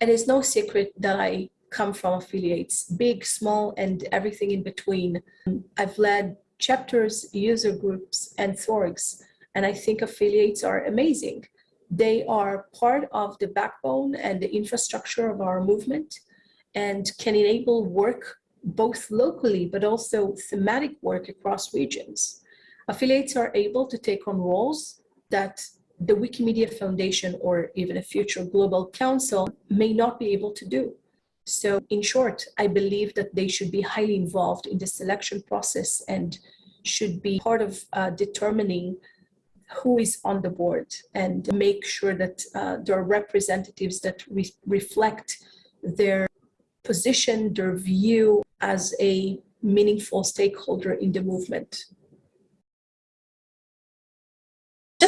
it is no secret that I come from affiliates, big, small, and everything in between. I've led chapters, user groups, and Thorgs, and I think affiliates are amazing. They are part of the backbone and the infrastructure of our movement and can enable work both locally, but also thematic work across regions. Affiliates are able to take on roles that the Wikimedia Foundation or even a future global council may not be able to do. So in short, I believe that they should be highly involved in the selection process and should be part of uh, determining who is on the board and make sure that uh, there are representatives that re reflect their position, their view as a meaningful stakeholder in the movement.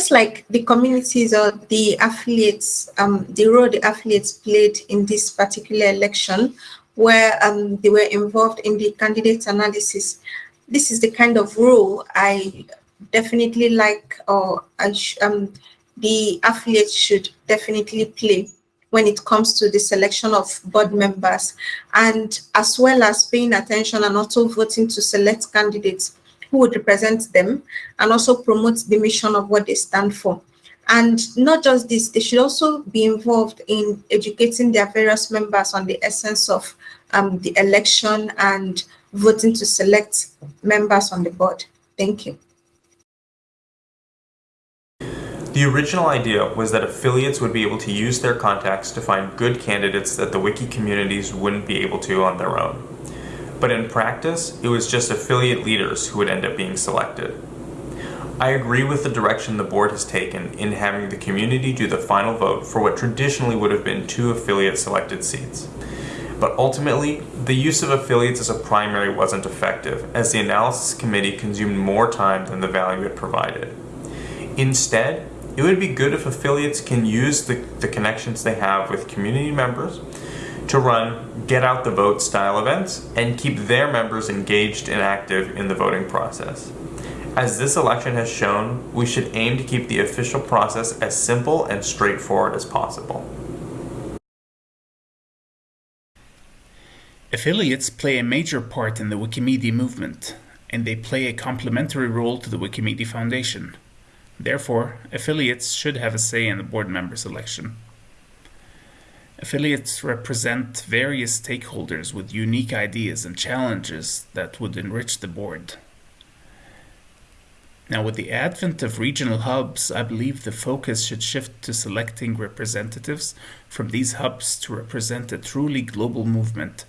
Just like the communities or the affiliates, um, the role the affiliates played in this particular election, where um, they were involved in the candidate analysis, this is the kind of role I definitely like or um, the affiliates should definitely play when it comes to the selection of board members. And as well as paying attention and also voting to select candidates who would represent them and also promote the mission of what they stand for. And not just this, they should also be involved in educating their various members on the essence of um, the election and voting to select members on the board. Thank you. The original idea was that affiliates would be able to use their contacts to find good candidates that the wiki communities wouldn't be able to on their own. But in practice, it was just affiliate leaders who would end up being selected. I agree with the direction the board has taken in having the community do the final vote for what traditionally would have been two affiliate selected seats. But ultimately, the use of affiliates as a primary wasn't effective, as the analysis committee consumed more time than the value it provided. Instead, it would be good if affiliates can use the, the connections they have with community members to run get out the vote style events and keep their members engaged and active in the voting process. As this election has shown, we should aim to keep the official process as simple and straightforward as possible. Affiliates play a major part in the Wikimedia movement, and they play a complementary role to the Wikimedia Foundation. Therefore, affiliates should have a say in the board member selection. Affiliates represent various stakeholders with unique ideas and challenges that would enrich the board. Now, with the advent of regional hubs, I believe the focus should shift to selecting representatives from these hubs to represent a truly global movement,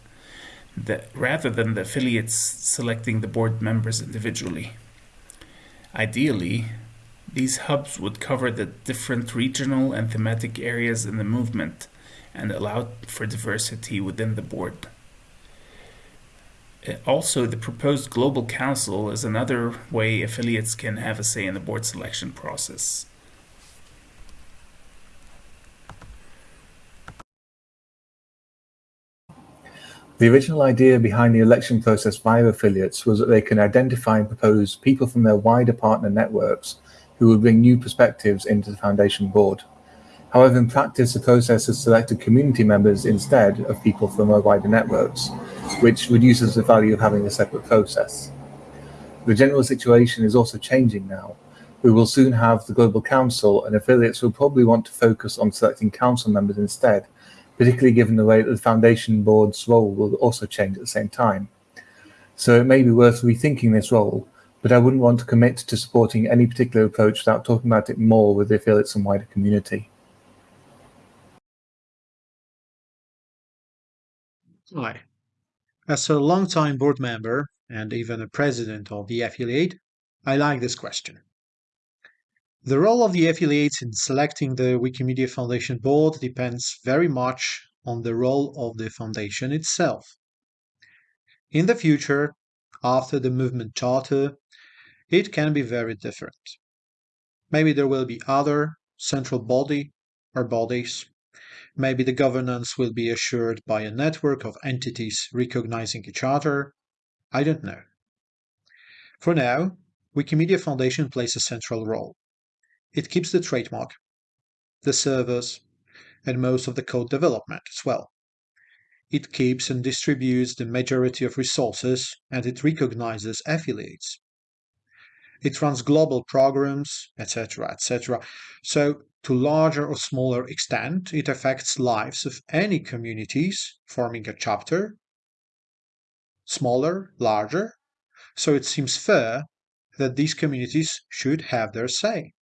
that, rather than the affiliates selecting the board members individually. Ideally, these hubs would cover the different regional and thematic areas in the movement and allow for diversity within the board. Uh, also, the proposed Global Council is another way affiliates can have a say in the board selection process. The original idea behind the election process via affiliates was that they can identify and propose people from their wider partner networks who would bring new perspectives into the Foundation board. However, in practice, the process has selected community members instead of people from our wider networks, which reduces the value of having a separate process. The general situation is also changing now. We will soon have the Global Council and affiliates will probably want to focus on selecting council members instead, particularly given the way that the Foundation Board's role will also change at the same time. So it may be worth rethinking this role but I wouldn't want to commit to supporting any particular approach without talking about it more with the affiliates and wider community. Hi. As a long-time board member and even a president of the affiliate, I like this question. The role of the affiliates in selecting the Wikimedia Foundation board depends very much on the role of the foundation itself. In the future, after the movement charter, it can be very different. Maybe there will be other central body or bodies. Maybe the governance will be assured by a network of entities recognizing each other. I don't know. For now, Wikimedia Foundation plays a central role. It keeps the trademark, the servers, and most of the code development as well. It keeps and distributes the majority of resources and it recognizes affiliates. It runs global programs, etc., etc. So, to larger or smaller extent, it affects lives of any communities forming a chapter, smaller, larger. So it seems fair that these communities should have their say.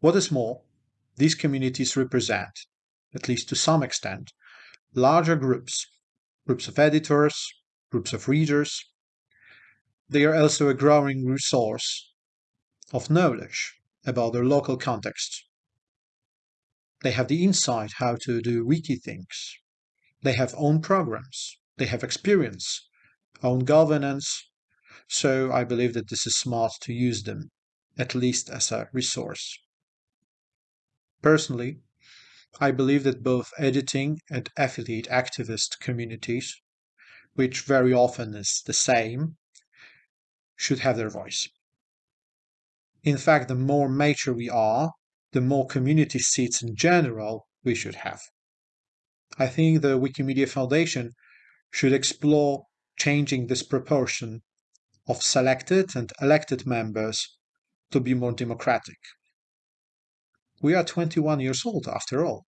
What is more, these communities represent, at least to some extent, larger groups, groups of editors, groups of readers. They are also a growing resource of knowledge about their local context. They have the insight how to do wiki things. They have own programs. They have experience, own governance. So I believe that this is smart to use them, at least as a resource. Personally, I believe that both editing and affiliate activist communities, which very often is the same, should have their voice. In fact, the more mature we are, the more community seats in general we should have. I think the Wikimedia Foundation should explore changing this proportion of selected and elected members to be more democratic. We are 21 years old after all.